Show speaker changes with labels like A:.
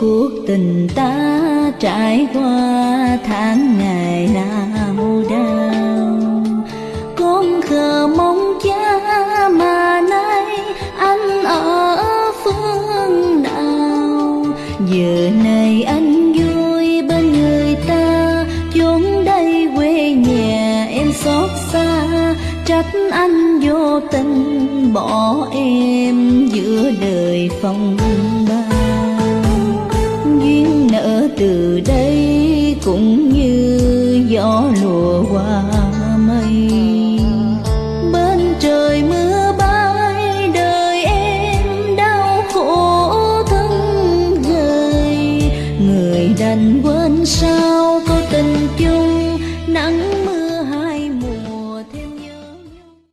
A: cuộc tình ta trải qua tháng ngày lao đao con khờ mong cha mà nay anh ở phương nào? Giờ này anh vui bên người ta, chốn đây quê nhà em xót xa. Trách anh vô tình bỏ em giữa đời phong cũng như gió lùa qua mây. Bên trời mưa bay, đời em đau khổ thân gầy người đành quên sao có tình chung, nắng